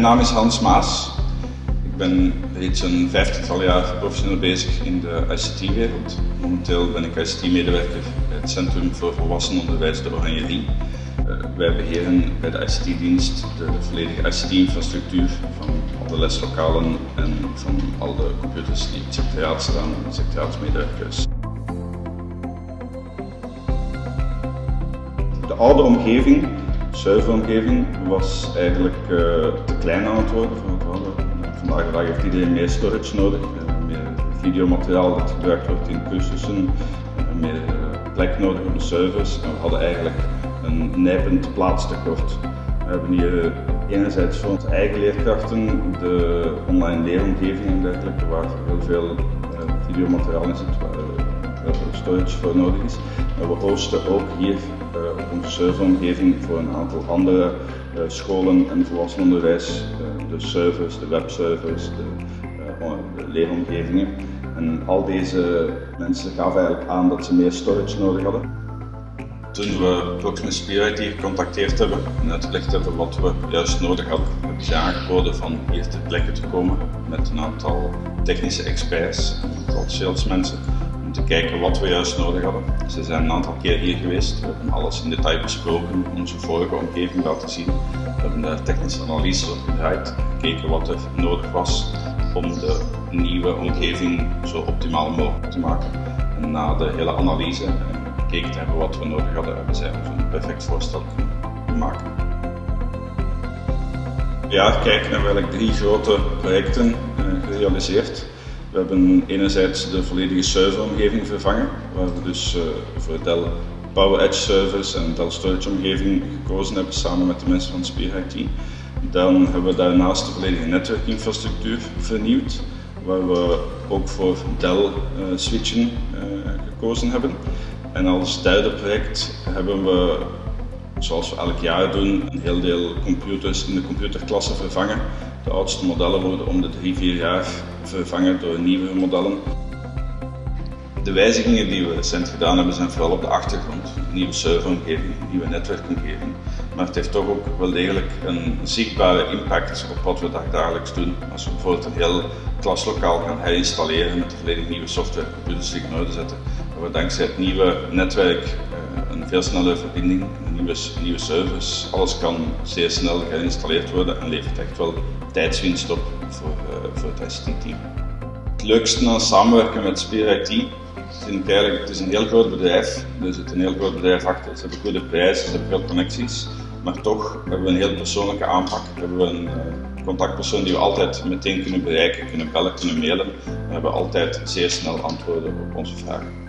Mijn naam is Hans Maas. Ik ben reeds een vijftigtal jaar professioneel bezig in de ICT-wereld. Momenteel ben ik ICT-medewerker bij het Centrum voor Volwassenenonderwijs de Oranjerie. Uh, wij beheren bij de ICT-dienst de volledige ICT-infrastructuur van alle leslokalen en van alle computers die in het secretariaat staan en secretariaatsmedewerkers. De oude omgeving serveromgeving was eigenlijk uh, te klein aan het worden voor het. Vandaag de dag heeft iedereen meer storage nodig, uh, meer videomateriaal dat gebruikt wordt in cursussen, uh, meer plek nodig op de servers. En we hadden eigenlijk een nijpend plaatstekort. We hebben hier enerzijds voor onze eigen leerkrachten de online leeromgeving en dergelijke, waar heel veel videomateriaal in zit, storage voor nodig is. Maar we hosten ook hier op onze serveromgeving voor een aantal andere uh, scholen en volwassenenonderwijs, de servers, de webservers, de, uh, de, leeromgevingen. En al deze mensen gaven eigenlijk aan dat ze meer storage nodig hadden. Toen we Proximus Spirit gecontacteerd hebben en uitgelegd hebben wat we juist nodig hadden, hebben ze aangeboden van hier ter plekke te komen met een aantal technische experts, een aantal salesmensen om te kijken wat we juist nodig hadden. Ze zijn een aantal keer hier geweest, we hebben alles in detail besproken, onze vorige omgeving laten zien. We hebben daar technische analyses op gedraaid, gekeken wat er nodig was om de nieuwe omgeving zo optimaal mogelijk te maken. En na de hele analyse en gekeken hebben wat we nodig hadden, hebben zij een perfect voorstel kunnen maken. Ja, kijken hebben we eigenlijk drie grote projecten gerealiseerd. We hebben enerzijds de volledige serveromgeving vervangen, waar we dus uh, voor Dell Power Edge servers en Dell Storage omgeving gekozen hebben samen met de mensen van Spear IT. Dan hebben we daarnaast de volledige netwerkinfrastructuur vernieuwd, waar we ook voor Dell uh, switchen uh, gekozen hebben. En als derde project hebben we, zoals we elk jaar doen, een heel deel computers in de computerklasse vervangen. De oudste modellen worden om de 3-4 jaar vervangen door nieuwe modellen. De wijzigingen die we recent gedaan hebben zijn vooral op de achtergrond. Nieuwe serveromgeving, nieuwe netwerkomgeving. Maar het heeft toch ook wel degelijk een zichtbare impact op wat we dagelijks doen. Als we bijvoorbeeld een heel klaslokaal gaan herinstalleren met volledig nieuwe software, computers zetten, dat we dankzij het nieuwe netwerk een veel snellere verbinding, nieuwe, nieuwe servers, alles kan zeer snel geïnstalleerd worden en levert echt wel tijdswinst op voor, uh, voor het ICT-team. Het leukste aan samenwerken met Spear IT vind ik het is een heel groot bedrijf, er zit een heel groot bedrijf achter, ze hebben goede prijzen, ze hebben veel connecties, maar toch hebben we een heel persoonlijke aanpak, hebben we een uh, contactpersoon die we altijd meteen kunnen bereiken, kunnen bellen, kunnen mailen, we hebben altijd zeer snel antwoorden op onze vragen.